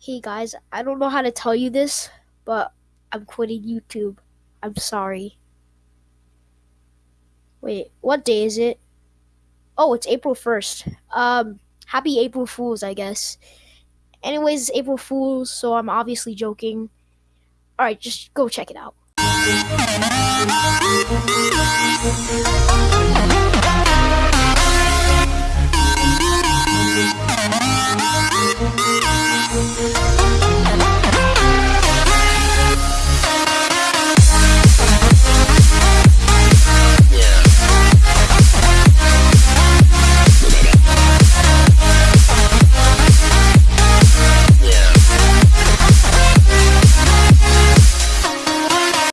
Hey guys, I don't know how to tell you this, but I'm quitting YouTube. I'm sorry. Wait, what day is it? Oh, it's April 1st. Um, happy April Fools, I guess. Anyways, April Fools, so I'm obviously joking. Alright, just go check it out.